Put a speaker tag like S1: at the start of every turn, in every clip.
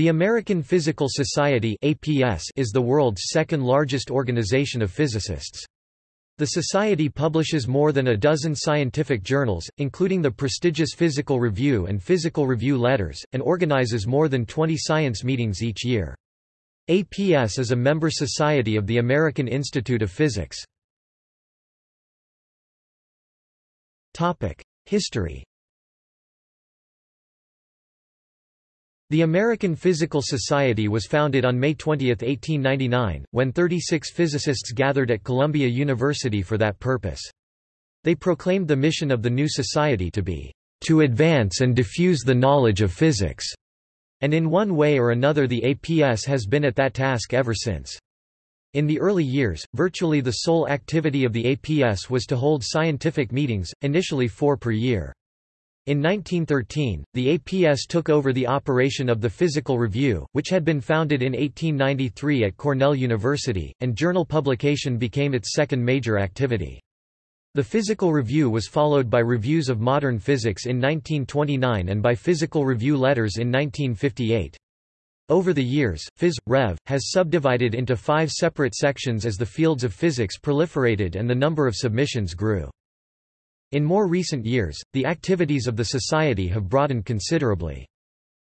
S1: The American Physical Society is the world's second largest organization of physicists. The Society publishes more than a dozen scientific journals, including the prestigious Physical Review and Physical Review Letters, and organizes more than 20 science meetings each year. APS is a member society of the American Institute of Physics. History The American Physical Society was founded on May 20, 1899, when 36 physicists gathered at Columbia University for that purpose. They proclaimed the mission of the new society to be, "...to advance and diffuse the knowledge of physics." And in one way or another the APS has been at that task ever since. In the early years, virtually the sole activity of the APS was to hold scientific meetings, initially four per year. In 1913, the APS took over the operation of the Physical Review, which had been founded in 1893 at Cornell University, and journal publication became its second major activity. The Physical Review was followed by Reviews of Modern Physics in 1929 and by Physical Review Letters in 1958. Over the years, Phys. Rev. has subdivided into five separate sections as the fields of physics proliferated and the number of submissions grew. In more recent years, the activities of the Society have broadened considerably.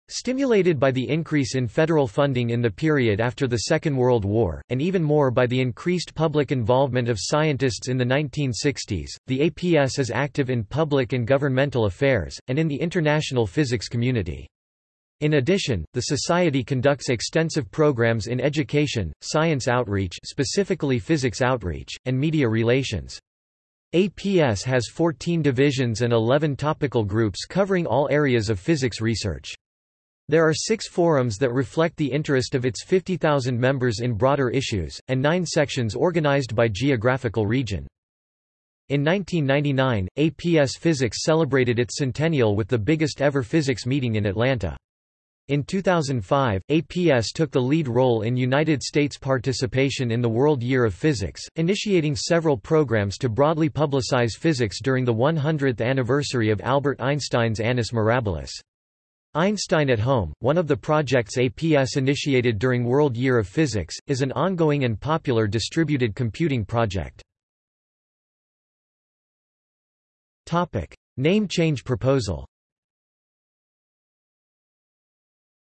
S1: Stimulated by the increase in federal funding in the period after the Second World War, and even more by the increased public involvement of scientists in the 1960s, the APS is active in public and governmental affairs, and in the international physics community. In addition, the Society conducts extensive programs in education, science outreach specifically physics outreach, and media relations. APS has 14 divisions and 11 topical groups covering all areas of physics research. There are six forums that reflect the interest of its 50,000 members in broader issues, and nine sections organized by geographical region. In 1999, APS Physics celebrated its centennial with the biggest ever physics meeting in Atlanta. In 2005, APS took the lead role in United States participation in the World Year of Physics, initiating several programs to broadly publicize physics during the 100th anniversary of Albert Einstein's Annus Mirabilis. Einstein at Home, one of the projects APS initiated during World Year of Physics, is an ongoing and popular distributed computing project. Name change proposal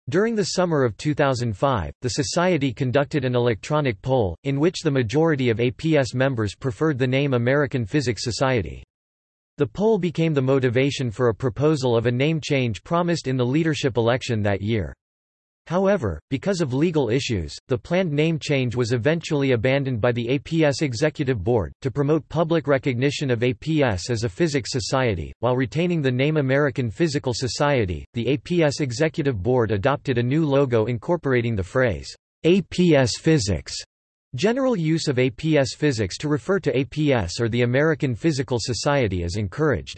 S1: During the summer of 2005, the Society conducted an electronic poll, in which the majority of APS members preferred the name American Physics Society. The poll became the motivation for a proposal of a name change promised in the leadership election that year. However, because of legal issues, the planned name change was eventually abandoned by the APS Executive Board, to promote public recognition of APS as a physics society. While retaining the name American Physical Society, the APS Executive Board adopted a new logo incorporating the phrase, APS Physics. General use of APS Physics to refer to APS or the American Physical Society is encouraged.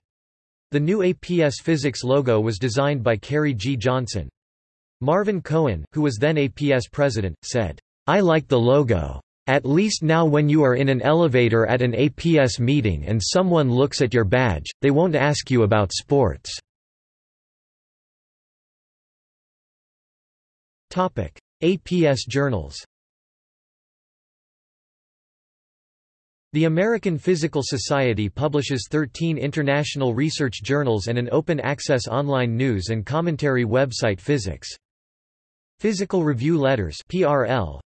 S1: The new APS Physics logo was designed by Kerry G. Johnson. Marvin Cohen, who was then APS president, said, I like the logo. At least now when you are in an elevator at an APS meeting and someone looks at your badge, they won't ask you about sports. APS journals The American Physical Society publishes 13 international research journals and an open-access online news and commentary website Physics. Physical Review Letters PRL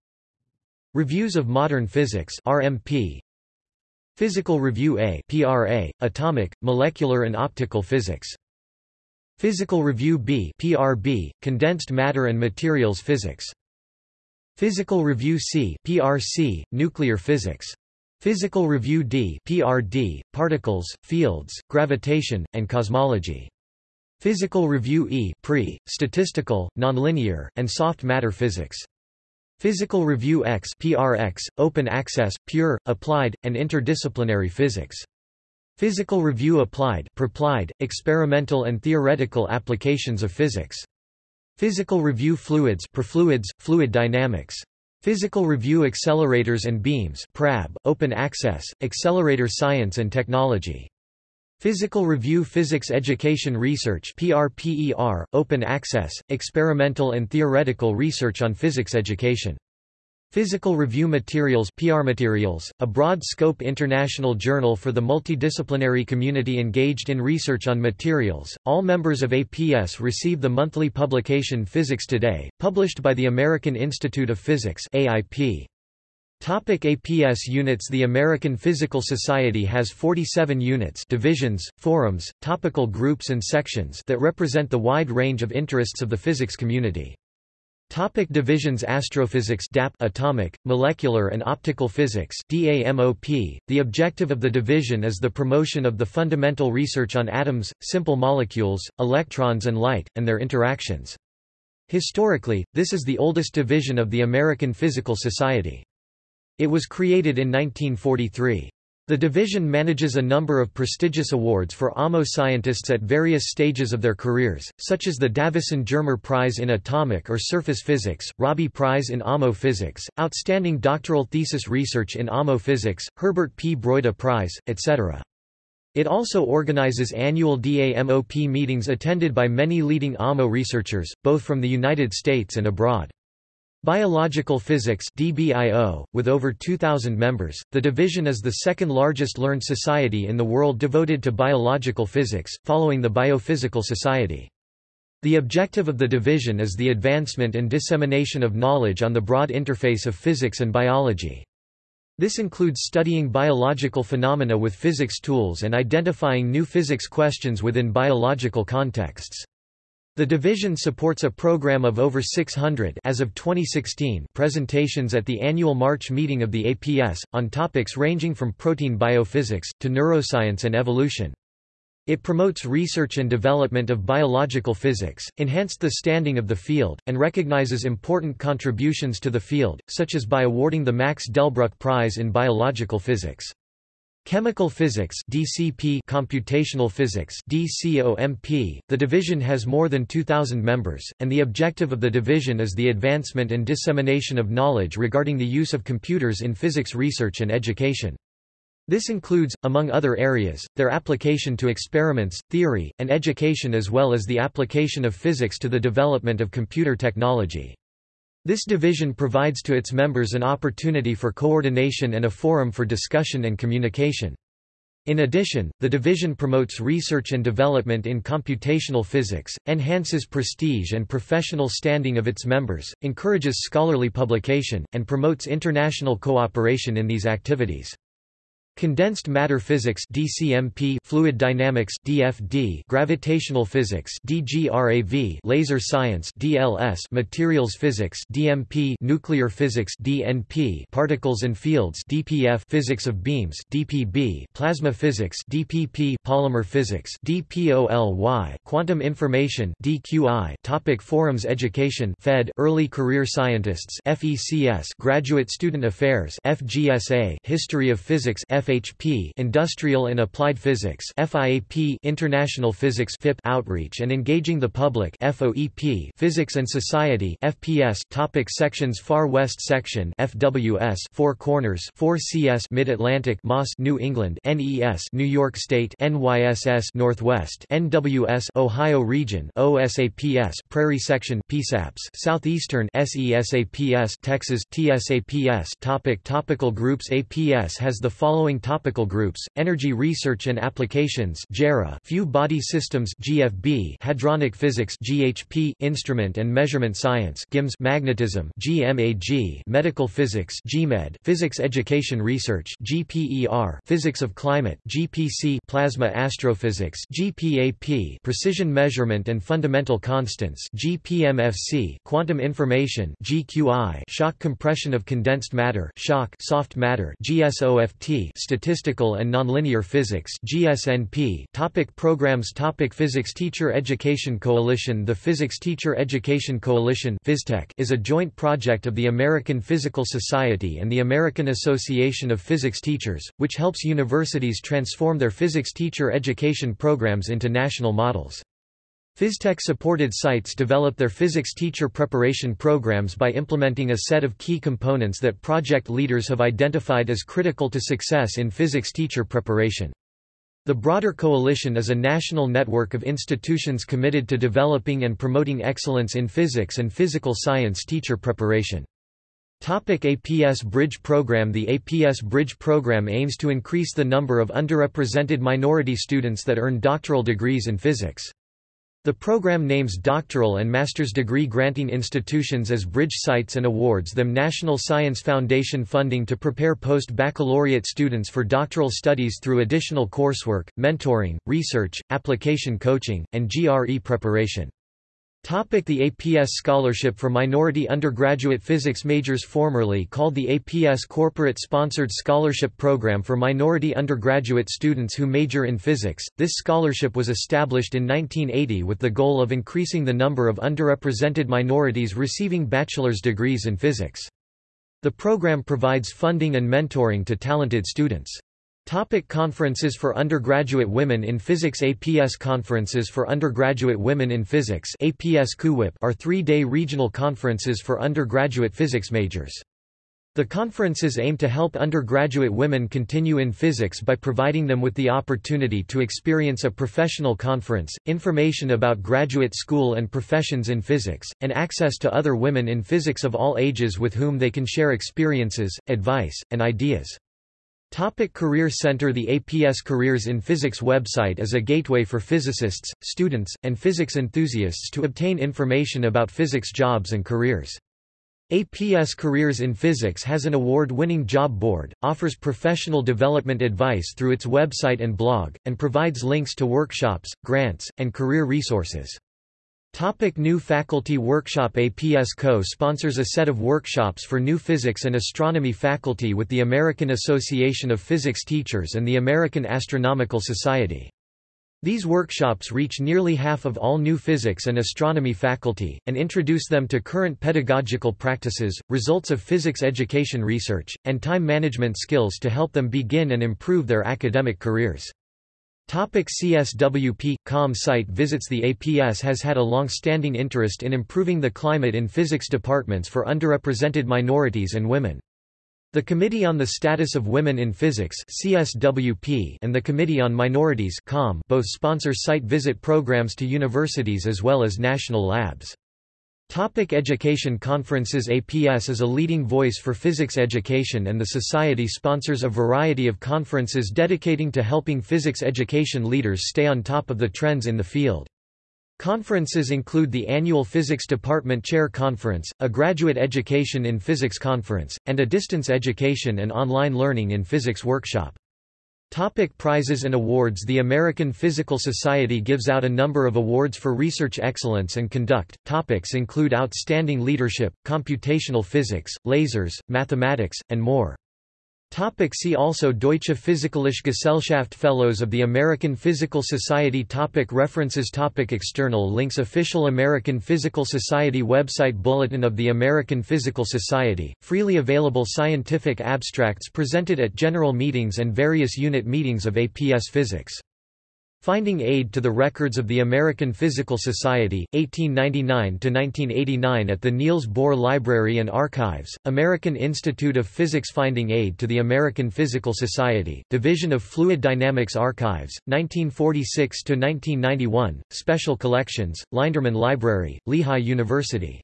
S1: Reviews of Modern Physics RMP Physical Review A PRA Atomic, Molecular and Optical Physics. Physical Review B PRB Condensed Matter and Materials Physics. Physical Review C PRC Nuclear Physics. Physical Review D PRD Particles, Fields, Gravitation and Cosmology Physical Review E pre, Statistical, Nonlinear, and Soft Matter Physics. Physical Review X PRX, Open Access, Pure, Applied, and Interdisciplinary Physics. Physical Review Applied Perplied, Experimental and Theoretical Applications of Physics. Physical Review Fluids Perfluids, Fluid Dynamics. Physical Review Accelerators and Beams PRAB, Open Access, Accelerator Science and Technology. Physical Review Physics Education Research PRPER, Open Access, Experimental and Theoretical Research on Physics Education. Physical Review Materials PR Materials, a broad-scope international journal for the multidisciplinary community engaged in research on materials. All members of APS receive the monthly publication Physics Today, published by the American Institute of Physics AIP. Topic APS units The American Physical Society has 47 units divisions, forums, topical groups and sections that represent the wide range of interests of the physics community. Topic divisions Astrophysics DAP atomic, molecular and optical physics DAMOP. The objective of the division is the promotion of the fundamental research on atoms, simple molecules, electrons and light, and their interactions. Historically, this is the oldest division of the American Physical Society. It was created in 1943. The division manages a number of prestigious awards for AMO scientists at various stages of their careers, such as the Davisson Germer Prize in Atomic or Surface Physics, Rabi Prize in AMO Physics, Outstanding Doctoral Thesis Research in AMO Physics, Herbert P. Broida Prize, etc. It also organizes annual DAMOP meetings attended by many leading AMO researchers, both from the United States and abroad. Biological Physics DBIO, with over 2,000 members, the division is the second largest learned society in the world devoted to biological physics, following the Biophysical Society. The objective of the division is the advancement and dissemination of knowledge on the broad interface of physics and biology. This includes studying biological phenomena with physics tools and identifying new physics questions within biological contexts. The division supports a program of over 600 as of 2016 presentations at the annual March meeting of the APS, on topics ranging from protein biophysics, to neuroscience and evolution. It promotes research and development of biological physics, enhanced the standing of the field, and recognizes important contributions to the field, such as by awarding the Max Delbruck Prize in Biological Physics. Chemical Physics DCP Computational Physics DCOMP The division has more than 2000 members and the objective of the division is the advancement and dissemination of knowledge regarding the use of computers in physics research and education. This includes, among other areas, their application to experiments, theory, and education as well as the application of physics to the development of computer technology. This division provides to its members an opportunity for coordination and a forum for discussion and communication. In addition, the division promotes research and development in computational physics, enhances prestige and professional standing of its members, encourages scholarly publication, and promotes international cooperation in these activities. Condensed matter physics DCMP, fluid dynamics DFD, gravitational physics DGRAV, laser science DLS, materials physics DMP, nuclear physics DNP, particles and fields DPF, physics of beams DPB, plasma physics DPP, polymer physics DPOLY, quantum information DQI. Topic forums Education Fed, early career scientists FECS, graduate student affairs FGSA, history of physics F FHP Industrial and Applied Physics FIAP International Physics FIP Outreach and Engaging the Public FOEP Physics and Society FPS Topic Sections Far West Section FWS Four Corners 4CS Mid-Atlantic MOS New England NES New York State NYSS Northwest NWS Ohio Region OSAPS Prairie Section PSAPS Southeastern SESAPS Texas TSAPS Topic Topical groups APS has the following topical groups: energy research and applications few body systems (GFB), hadronic physics (GHP), instrument and measurement science (GIMS), magnetism (GMAG), medical physics (GMED), physics education research (GPER), physics of climate (GPC), plasma astrophysics (GPAP), precision measurement and fundamental constants (GPMFC), quantum information (GQI), shock compression of condensed matter (SHOC), soft matter (GSOFT), Statistical and Nonlinear Physics GSNP topic Programs topic Physics Teacher Education Coalition The Physics Teacher Education Coalition is a joint project of the American Physical Society and the American Association of Physics Teachers, which helps universities transform their physics teacher education programs into national models. PhysTEC-supported sites develop their physics teacher preparation programs by implementing a set of key components that project leaders have identified as critical to success in physics teacher preparation. The broader coalition is a national network of institutions committed to developing and promoting excellence in physics and physical science teacher preparation. Topic APS Bridge Program The APS Bridge Program aims to increase the number of underrepresented minority students that earn doctoral degrees in physics. The program names doctoral and master's degree granting institutions as bridge sites and awards them National Science Foundation funding to prepare post-baccalaureate students for doctoral studies through additional coursework, mentoring, research, application coaching, and GRE preparation. Topic the APS Scholarship for Minority Undergraduate Physics Majors Formerly called the APS Corporate Sponsored Scholarship Program for minority undergraduate students who major in physics, this scholarship was established in 1980 with the goal of increasing the number of underrepresented minorities receiving bachelor's degrees in physics. The program provides funding and mentoring to talented students. Topic conferences for undergraduate women in physics APS Conferences for Undergraduate Women in Physics APS are three-day regional conferences for undergraduate physics majors. The conferences aim to help undergraduate women continue in physics by providing them with the opportunity to experience a professional conference, information about graduate school and professions in physics, and access to other women in physics of all ages with whom they can share experiences, advice, and ideas. Topic Career Center The APS Careers in Physics website is a gateway for physicists, students, and physics enthusiasts to obtain information about physics jobs and careers. APS Careers in Physics has an award-winning job board, offers professional development advice through its website and blog, and provides links to workshops, grants, and career resources. Topic new faculty workshop APS co-sponsors a set of workshops for new physics and astronomy faculty with the American Association of Physics Teachers and the American Astronomical Society. These workshops reach nearly half of all new physics and astronomy faculty, and introduce them to current pedagogical practices, results of physics education research, and time management skills to help them begin and improve their academic careers. Topic CSWP – COM site visits The APS has had a long-standing interest in improving the climate in physics departments for underrepresented minorities and women. The Committee on the Status of Women in Physics CSWP and the Committee on Minorities COM both sponsor site visit programs to universities as well as national labs. Topic education Conferences APS is a leading voice for physics education and the Society sponsors a variety of conferences dedicating to helping physics education leaders stay on top of the trends in the field. Conferences include the annual Physics Department Chair Conference, a Graduate Education in Physics Conference, and a Distance Education and Online Learning in Physics Workshop. Topic prizes and awards The American Physical Society gives out a number of awards for research excellence and conduct. Topics include outstanding leadership, computational physics, lasers, mathematics, and more. Topic see also Deutsche Physikalische Gesellschaft Fellows of the American Physical Society topic References topic External links Official American Physical Society website Bulletin of the American Physical Society, freely available scientific abstracts presented at general meetings and various unit meetings of APS Physics Finding Aid to the Records of the American Physical Society, 1899–1989 at the Niels Bohr Library and Archives, American Institute of Physics Finding Aid to the American Physical Society, Division of Fluid Dynamics Archives, 1946–1991, Special Collections, Linderman Library, Lehigh University